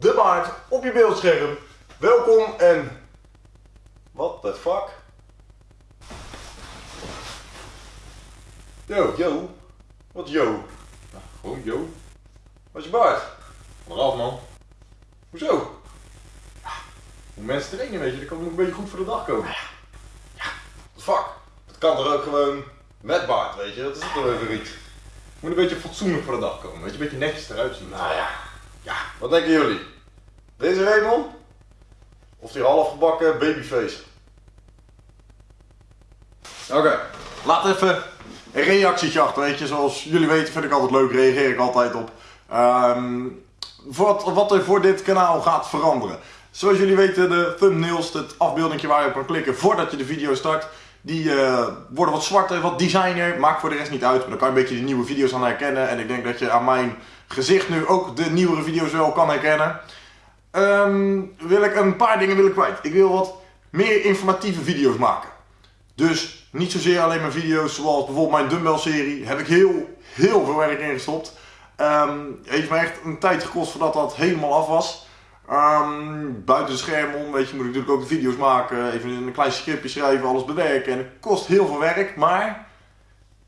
de baard op je beeldscherm. Welkom en... What the fuck? Yo, yo. Wat yo? Nou, gewoon yo. Wat is je baard? Eraf man. Hoezo? Ja, Hoe mensen trainen weet je, dat kan nog een beetje goed voor de dag komen. Ja, what the fuck? Dat kan toch ook gewoon met baard, weet je? Dat is toch even iets. Moet een beetje fatsoenlijk voor de dag komen, weet je? Een beetje netjes eruit zien. Nou ja, ja, wat denken jullie? Deze Raymond? Of die halfgebakken babyface? Oké, laat even een reactietje achter, weet je. Zoals jullie weten vind ik altijd leuk, reageer ik altijd op. Ehm, wat, wat er voor dit kanaal gaat veranderen. Zoals jullie weten, de thumbnails, het afbeeldingje waar je op kan klikken voordat je de video start, die eh, worden wat zwarter, wat designer. Maakt voor de rest niet uit, maar dan kan je een beetje de nieuwe video's aan herkennen. En ik denk dat je aan mijn gezicht nu ook de nieuwere video's wel kan herkennen. Ehm, wil ik een paar dingen wil ik kwijt. Ik wil wat meer informatieve video's maken. Dus niet zozeer alleen maar video's zoals bijvoorbeeld mijn dumbbell serie. Heb ik heel, heel veel werk in gestopt. Ehm, heeft me echt een tijd gekost voordat dat helemaal af was. Ehm, buiten de scherm om, weet je, moet ik natuurlijk ook de video's maken. Even een klein scriptje schrijven, alles bewerken. En het kost heel veel werk, maar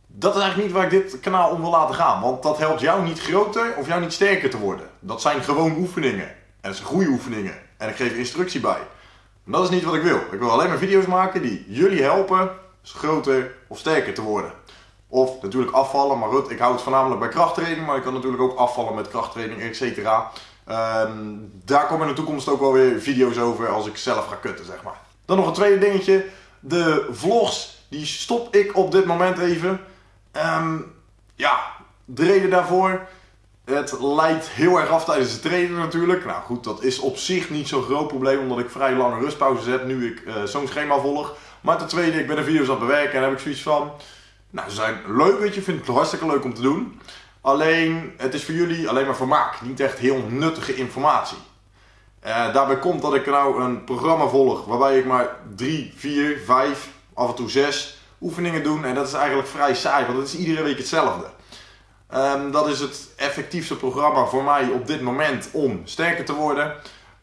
dat is eigenlijk niet waar ik dit kanaal om wil laten gaan. Want dat helpt jou niet groter of jou niet sterker te worden. Dat zijn gewoon oefeningen. En dat zijn goede oefeningen. En ik geef instructie bij. Dat is niet wat ik wil. Ik wil alleen maar video's maken die jullie helpen groter of sterker te worden. Of natuurlijk afvallen, maar goed, ik hou het voornamelijk bij krachttraining, maar ik kan natuurlijk ook afvallen met krachttraining, etc. Ehm, daar komen in de toekomst ook wel weer video's over als ik zelf ga kutten, zeg maar. Dan nog een tweede dingetje. De vlogs, die stop ik op dit moment even. Ehm, ja, de reden daarvoor. Het leidt heel erg af tijdens het trainen natuurlijk. Nou goed, dat is op zich niet zo'n groot probleem omdat ik vrij lange rustpauzes heb nu ik uh, zo'n schema volg. Maar ten tweede, ik ben de video's aan het bewerken en heb ik zoiets van... Nou, ze zijn leuk, weet je, vind ik het hartstikke leuk om te doen. Alleen, het is voor jullie alleen maar vermaak, niet echt heel nuttige informatie. Uh, daarbij komt dat ik nou een programma volg waarbij ik maar 3, 4, 5, af en toe 6 oefeningen doe. En dat is eigenlijk vrij saai, want het is iedere week hetzelfde. Um, dat is het effectiefste programma voor mij op dit moment om sterker te worden.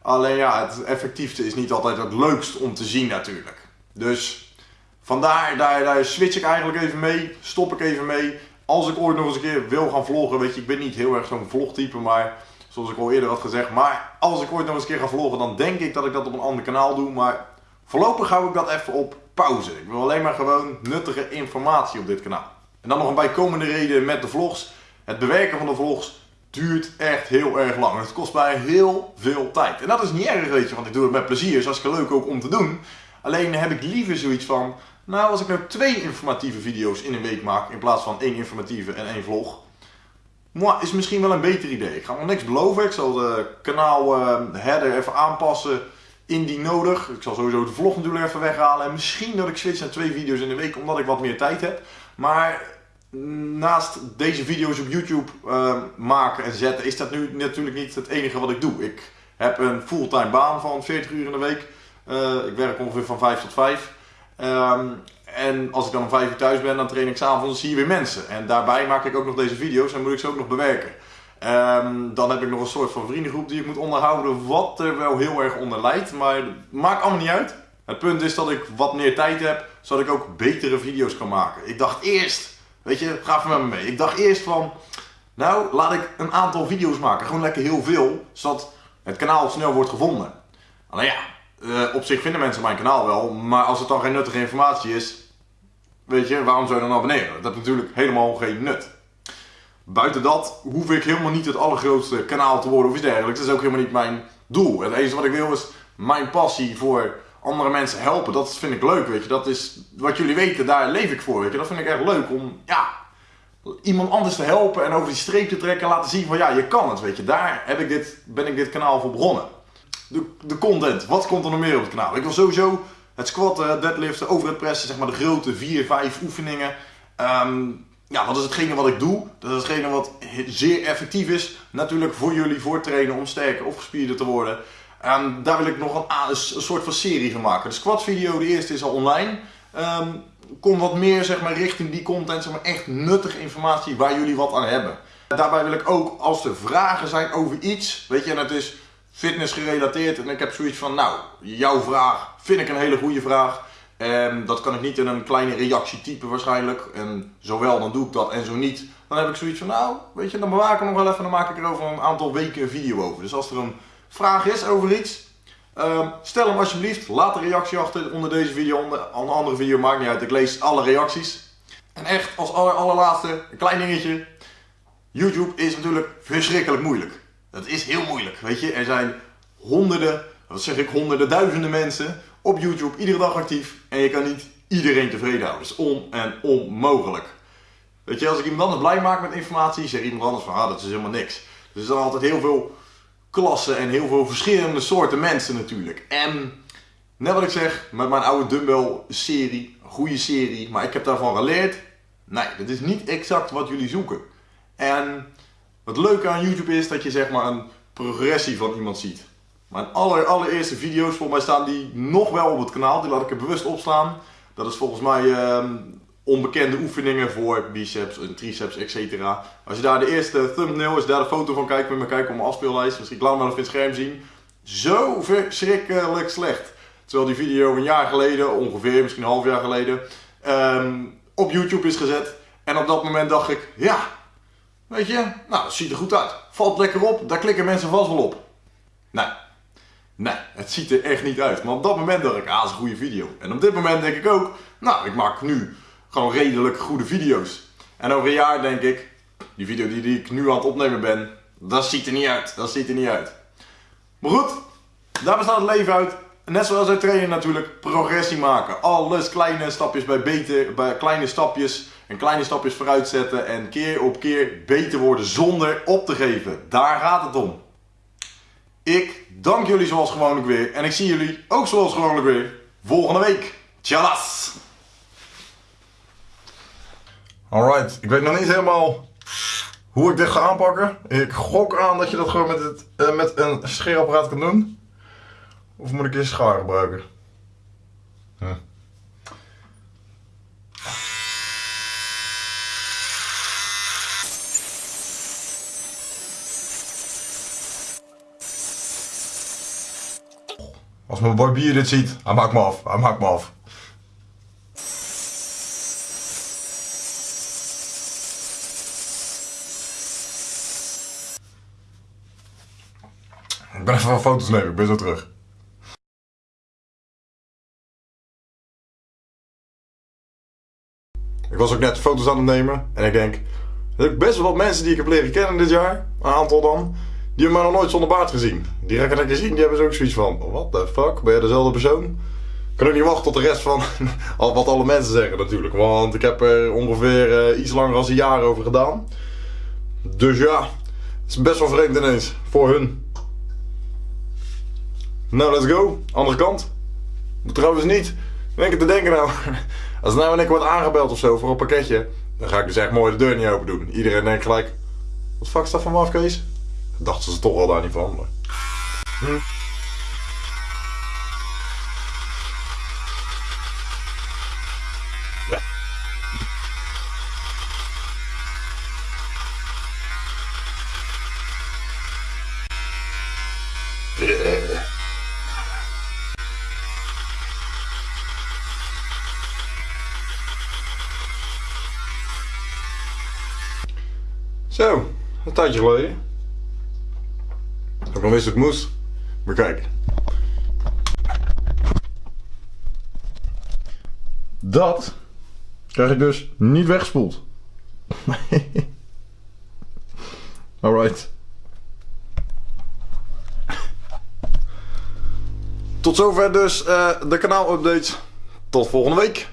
Alleen ja, het effectiefste is niet altijd het leukst om te zien natuurlijk. Dus vandaar, daar, daar switch ik eigenlijk even mee, stop ik even mee. Als ik ooit nog eens een keer wil gaan vloggen, weet je, ik ben niet heel erg zo'n vlogtype, maar zoals ik al eerder had gezegd. Maar als ik ooit nog eens een keer ga vloggen, dan denk ik dat ik dat op een ander kanaal doe. Maar voorlopig hou ik dat even op pauze. Ik wil alleen maar gewoon nuttige informatie op dit kanaal. En dan nog een bijkomende reden met de vlogs. Het bewerken van de vlogs duurt echt heel erg lang. Het kost mij heel veel tijd. En dat is niet erg, weet je, want ik doe het met plezier. Is hartstikke leuk ook om te doen. Alleen heb ik liever zoiets van, nou als ik nou twee informatieve video's in een week maak in plaats van één informatieve en één vlog. Moi, is misschien wel een beter idee. Ik ga nog niks beloven. Ik zal de kanaal uh, header even aanpassen indien nodig. Ik zal sowieso de vlog natuurlijk even weghalen. En misschien dat ik switch naar twee video's in de week omdat ik wat meer tijd heb. Maar naast deze video's op YouTube uh, maken en zetten is dat nu natuurlijk niet het enige wat ik doe. Ik heb een fulltime baan van 40 uur in de week. Uh, ik werk ongeveer van 5 tot 5. Um, en als ik dan om 5 uur thuis ben, dan train ik s'avonds zie je weer mensen. En daarbij maak ik ook nog deze video's en moet ik ze ook nog bewerken. Um, dan heb ik nog een soort van vriendengroep die ik moet onderhouden, wat er wel heel erg onder leidt. Maar maakt allemaal niet uit. Het punt is dat ik wat meer tijd heb, zodat ik ook betere video's kan maken. Ik dacht eerst, weet je, ga even met me mee. Ik dacht eerst van, nou, laat ik een aantal video's maken. Gewoon lekker heel veel, zodat het kanaal snel wordt gevonden. Alleen ja, uh, op zich vinden mensen mijn kanaal wel, maar als het dan geen nuttige informatie is, weet je, waarom zou je dan abonneren? Dat heeft natuurlijk helemaal geen nut. Buiten dat hoef ik helemaal niet het allergrootste kanaal te worden of iets dergelijks. Dat is ook helemaal niet mijn doel. Het enige wat ik wil is mijn passie voor andere mensen helpen. Dat vind ik leuk, weet je. Dat is wat jullie weten, daar leef ik voor, weet je. Dat vind ik echt leuk om, ja, iemand anders te helpen en over die streep te trekken en laten zien van, ja, je kan het, weet je. Daar heb ik dit, ben ik dit kanaal voor begonnen de, de content. Wat komt er nog meer op het kanaal? Ik wil sowieso het squatten, deadliften, over het pressen, zeg maar de grote 4, 5 oefeningen. Um, ja, dat is hetgene wat ik doe. Dat is hetgene wat zeer effectief is. Natuurlijk voor jullie, voor trainen, om sterker of gespierder te worden. Um, daar wil ik nog een, een, soort van serie van maken. De squat video, de eerste is al online. Um, kom wat meer zeg maar, richting die content, zeg maar, echt nuttige informatie waar jullie wat aan hebben. Daarbij wil ik ook, als er vragen zijn over iets, weet je, en het is fitness gerelateerd. En ik heb zoiets van, nou, jouw vraag vind ik een hele goede vraag. En dat kan ik niet in een kleine reactie typen waarschijnlijk. En zowel dan doe ik dat en zo niet. Dan heb ik zoiets van, nou, weet je, dan bewaak ik hem nog wel even. Dan maak ik er over een aantal weken een video over. Dus als er een vraag is over iets, ehm, stel hem alsjeblieft. Laat een reactie achter onder deze video. Onder een andere video, maakt niet uit. Ik lees alle reacties. En echt, als aller, allerlaatste, een klein dingetje. YouTube is natuurlijk verschrikkelijk moeilijk. Dat is heel moeilijk, weet je. Er zijn honderden, wat zeg ik, honderden, duizenden mensen op YouTube iedere dag actief. En je kan niet iedereen tevreden houden. Dat is on en onmogelijk. Weet je, als ik iemand anders blij maak met informatie, zeg iemand anders van, ah, dat is helemaal niks. Dus er zijn altijd heel veel klassen en heel veel verschillende soorten mensen natuurlijk. En net wat ik zeg, met mijn oude dumbbell serie, goede serie, maar ik heb daarvan geleerd. Nee, dat is niet exact wat jullie zoeken. En wat leuke aan YouTube is dat je zeg maar een progressie van iemand ziet. Mijn aller, allereerste video's, volgens mij staan die nog wel op het kanaal. Die laat ik er bewust opstaan. Dat is volgens mij ehm, onbekende oefeningen voor biceps en triceps, etc. Als je daar de eerste thumbnail, als je daar de foto van kijkt, met me kijken op mijn afspeellijst. Misschien laat hem wel even het scherm zien. Zo verschrikkelijk slecht. Terwijl die video een jaar geleden, ongeveer, misschien een half jaar geleden, ehm, op YouTube is gezet. En op dat moment dacht ik, ja, weet je, nou, dat ziet er goed uit. Valt lekker op, daar klikken mensen vast wel op. Nee, nee, het ziet er echt niet uit. Maar op dat moment dacht ik, ah, dat is een goede video. En op dit moment denk ik ook, nou, ik maak nu gewoon redelijk goede video's. En over een jaar denk ik, die video die, ik nu aan het opnemen ben, dat ziet er niet uit. Dat ziet er niet uit. Maar goed, daar bestaat het leven uit. Net zoals uit trainen natuurlijk, progressie maken. Alles kleine stapjes bij beter, bij kleine stapjes en kleine stapjes vooruit zetten en keer op keer beter worden zonder op te geven. Daar gaat het om. Ik dank jullie zoals gewoonlijk weer en ik zie jullie ook zoals gewoonlijk weer volgende week. Tjallas! Alright, ik weet nog niet helemaal hoe ik dit ga aanpakken. Ik gok aan dat je dat gewoon met, het, uh, met een scheerapparaat kan doen. Of moet ik een schaar gebruiken? Als mijn boy Bier dit ziet, hij maakt me af. Hij maakt me af. Ik ben even wat foto's nemen, ik ben zo terug. Ik was ook net foto's aan het nemen en ik denk, er zijn best wel wat mensen die ik heb leren kennen dit jaar, een aantal dan, die hebben mij nog nooit zonder baard gezien. Die ik lekker zien, die hebben ze ook zoiets van, what the fuck, ben je dezelfde persoon? Ik kan ook niet wachten tot de rest van wat alle mensen zeggen natuurlijk, want ik heb er ongeveer uh, iets langer dan een jaar over gedaan. Dus ja, het is best wel vreemd ineens, voor hun. Nou, let's go. Andere kant. Trouwens niet. Denk te denken nou. Als nou en ik word aangebeld of zo voor een pakketje. Dan ga ik dus echt mooi de deur niet open doen. Iedereen denkt gelijk. Wat fuck is dat van me Kees? Dachten ze toch al daar niet van. Hm. Zo, een tijdje geleden. Ik nog wist het moest. Maar kijk. Dat krijg ik dus niet weggespoeld. Alright. Tot zover dus uh, de kanaal updates. Tot volgende week.